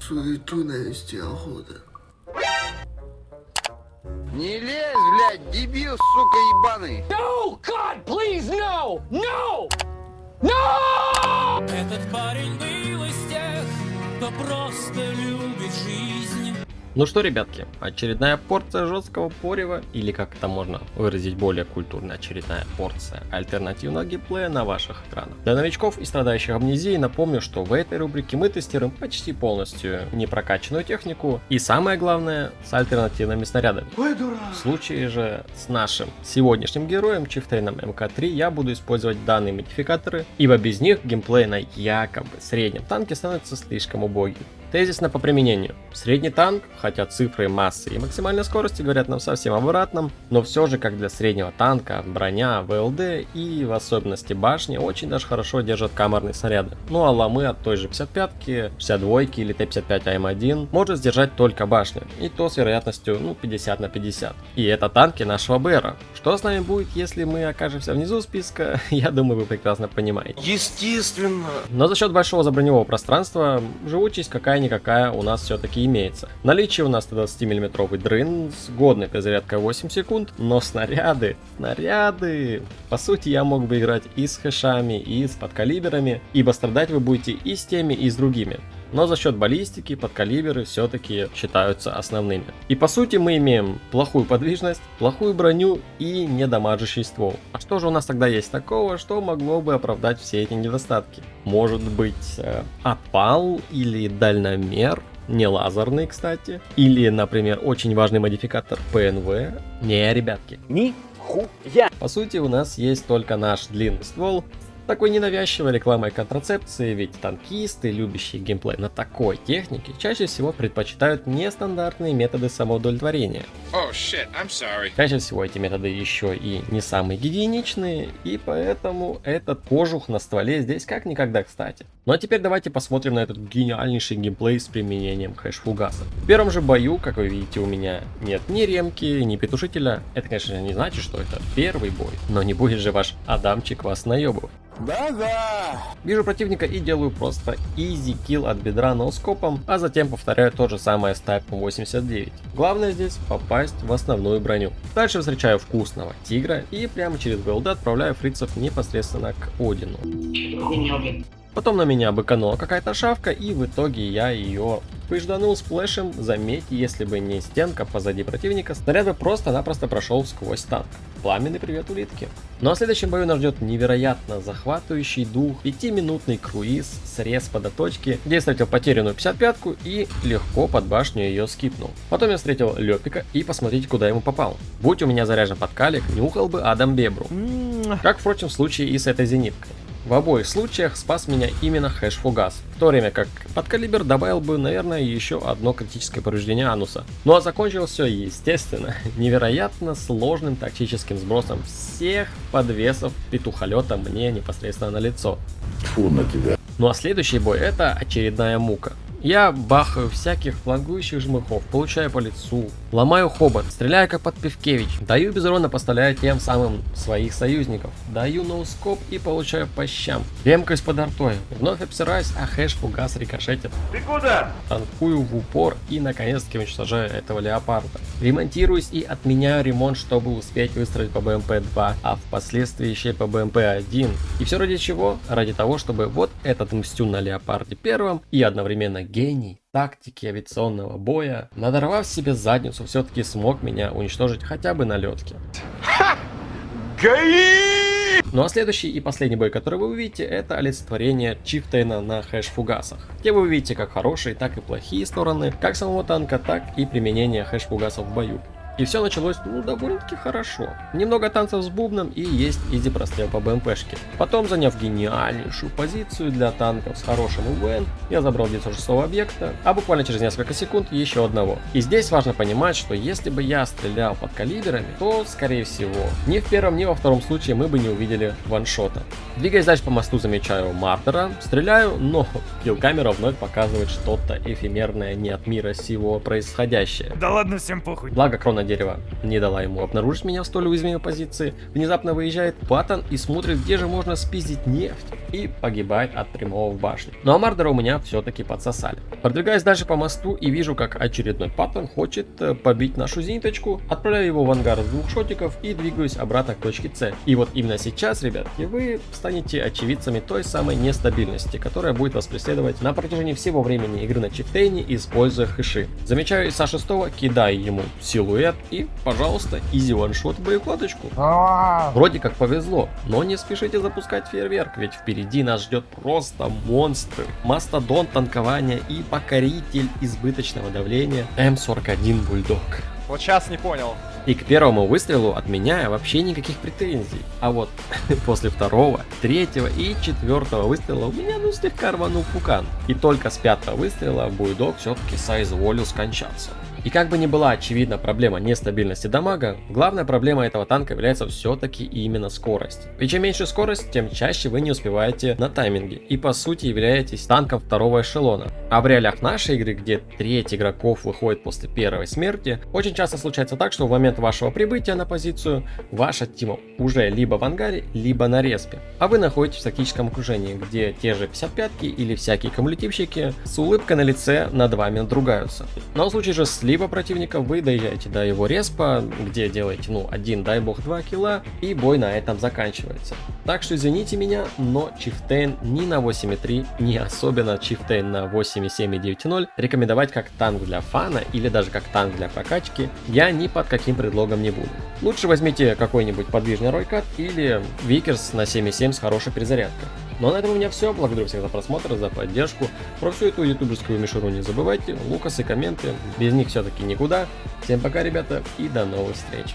Суету навести охота. Не лезь, блядь, дебил, сука, ебаный. No! God, please, no! No! No! Этот парень был из тех, кто просто любит жизнь. Ну что, ребятки, очередная порция жесткого порева, или как это можно выразить более культурно, очередная порция альтернативного геймплея на ваших экранах. Для новичков и страдающих амнезией напомню, что в этой рубрике мы тестируем почти полностью непрокачанную технику и самое главное, с альтернативными снарядами. Ой, дурак. В случае же с нашим сегодняшним героем, Чифтейном МК-3, я буду использовать данные модификаторы, ибо без них геймплей на якобы среднем танке становится слишком убогим. Тезисно по применению. Средний танк, хотя цифры массы и максимальной скорости говорят нам совсем обратном, но все же как для среднего танка, броня, ВЛД и в особенности башни очень даже хорошо держат камерные снаряды. Ну а ломы от той же 55-ки, 62 или Т-55 АМ1 может сдержать только башня, и то с вероятностью ну 50 на 50. И это танки нашего БРа. Что с нами будет, если мы окажемся внизу списка, я думаю вы прекрасно понимаете. Естественно. Но за счет большого заброневого пространства живучесть какая-никакая у нас все-таки имеется. Наличие у нас 120 миллиметровый дрын с годной перезарядкой 8 секунд, но снаряды, снаряды, по сути я мог бы играть и с хэшами, и с подкалиберами, ибо страдать вы будете и с теми, и с другими. Но за счет баллистики подкалиберы все-таки считаются основными. И по сути мы имеем плохую подвижность, плохую броню и недамажащий ствол. А что же у нас тогда есть такого, что могло бы оправдать все эти недостатки? Может быть э, опал или дальномер? Не лазерный, кстати. Или, например, очень важный модификатор ПНВ. Не, ребятки. Нихуя! По сути, у нас есть только наш длинный ствол, такой ненавязчивой рекламой контрацепции, ведь танкисты, любящие геймплей на такой технике, чаще всего предпочитают нестандартные методы самоудовлетворения. Oh shit, I'm sorry. Чаще всего эти методы еще и не самые гигиеничные, и поэтому этот кожух на стволе здесь как никогда кстати. Ну а теперь давайте посмотрим на этот гениальнейший геймплей с применением хэш-фугаса. В первом же бою, как вы видите, у меня нет ни ремки, ни петушителя. Это, конечно, не значит, что это первый бой, но не будет же ваш Адамчик вас наебывать. Да-да. Вижу противника и делаю просто easy kill от бедра ноускопом, а затем повторяю то же самое с тайпом 89. Главное здесь попасть в основную броню. Дальше встречаю вкусного тигра и прямо через ВЛД отправляю фрицев непосредственно к Одину. Потом на меня быканула какая-то шавка, и в итоге я ее пыжданул сплэшем. Заметьте, если бы не стенка позади противника, снаряд бы просто-напросто прошел сквозь танк. Пламенный привет улитки. Ну а в следующем бою нас ждет невероятно захватывающий дух, 5-минутный круиз, срез по где я встретил потерянную 55-ку и легко под башню ее скипнул. Потом я встретил Лепика и посмотрите, куда ему попал. Будь у меня заряжен подкалик, нюхал бы Адам Бебру. Как, впрочем, в случае и с этой зениткой. В обоих случаях спас меня именно хэш-фугас, в то время как подкалибер добавил бы, наверное, еще одно критическое повреждение ануса. Ну а закончилось все, естественно, невероятно сложным тактическим сбросом всех подвесов петухолета мне непосредственно на лицо. Фу на тебя. Ну а следующий бой это очередная мука. Я бахаю всяких флангующих жмыхов, получаю по лицу, ломаю хобот, стреляю как подпевкевич, даю без урона, поставляя тем самым своих союзников, даю ноускоп и получаю по щам. Емкость под артой, вновь обсираюсь, а хэш фугас рикошетит. Ты куда? Танкую в упор и наконец-таки уничтожаю этого леопарда. Ремонтируюсь и отменяю ремонт, чтобы успеть выстроить по БМП-2, а впоследствии еще и по БМП-1. И все ради чего? Ради того, чтобы вот этот мстю на леопарде первым и одновременно гений тактики авиационного боя, надорвав себе задницу, все-таки смог меня уничтожить хотя бы на летке. Ну а следующий и последний бой, который вы увидите, это олицетворение Чифтейна на хэш-фугасах, где вы увидите как хорошие, так и плохие стороны, как самого танка, так и применение хэш-фугасов в бою. И все началось, ну, довольно-таки хорошо. Немного танцев с бубном и есть изи прострел по БМПшке. Потом, заняв гениальнейшую позицию для танков с хорошим УВН, я забрал 906 объекта, а буквально через несколько секунд еще одного. И здесь важно понимать, что если бы я стрелял под калибрами, то, скорее всего, ни в первом, ни во втором случае мы бы не увидели ваншота. Двигаясь дальше по мосту, замечаю Мартера, стреляю, но килл-камера вновь показывает что-то эфемерное не от мира сего происходящее. Да ладно, всем похуй. Благо Крона дерева не дала ему обнаружить меня в столь уязвимой позиции. Внезапно выезжает Паттон и смотрит, где же можно спиздить нефть. И погибает от прямого в башню. Но а Мардера у меня все-таки подсосали. Продвигаюсь дальше по мосту и вижу, как очередной Паттон хочет э, побить нашу зениточку. Отправляю его в ангар с двух шотиков и двигаюсь обратно к точке С. И вот именно сейчас, ребятки, вы станете очевидцами той самой нестабильности, которая будет вас преследовать на протяжении всего времени игры на чифтейне, используя хэши. Замечаю Иса 6, кидаю ему силуэт и, пожалуйста, изи ваншот в боекладочку. Вроде как повезло, но не спешите запускать фейерверк, ведь впереди нас ждет просто монстры. Мастодон танкования и покоритель избыточного давления М41 Бульдог. Вот сейчас не понял. И к первому выстрелу от меня вообще никаких претензий. А вот после второго, третьего и четвертого выстрела у меня ну слегка рванул пукан. И только с пятого выстрела Буйдог все-таки соизволил скончаться. И как бы ни была очевидна проблема нестабильности дамага, главная проблема этого танка является все-таки именно скорость. И чем меньше скорость, тем чаще вы не успеваете на тайминге и по сути являетесь танком второго эшелона. А в реалиях нашей игры, где треть игроков выходит после первой смерти, очень часто случается так, что в момент вашего прибытия на позицию ваша тима уже либо в ангаре, либо на респе. А вы находитесь в тактическом окружении, где те же 55-ки или всякие кумулятивщики с улыбкой на лице над вами надругаются. Но в случае же с либо противника вы доезжаете до его респа, где делаете, ну, один, дай бог, два килла, и бой на этом заканчивается. Так что извините меня, но Chieftain ни на 8.3, ни особенно Chieftain на 8.7 и 9.0 рекомендовать как танк для фана или даже как танк для прокачки я ни под каким предлогом не буду. Лучше возьмите какой-нибудь подвижный Rooikat или Vickers на 7.7 с хорошей перезарядкой. Ну а на этом у меня все. Благодарю всех за просмотр, за поддержку. Про всю эту ютуберскую мишуру не забывайте. Лукасы, комменты. Без них все-таки никуда. Всем пока, ребята, и до новых встреч.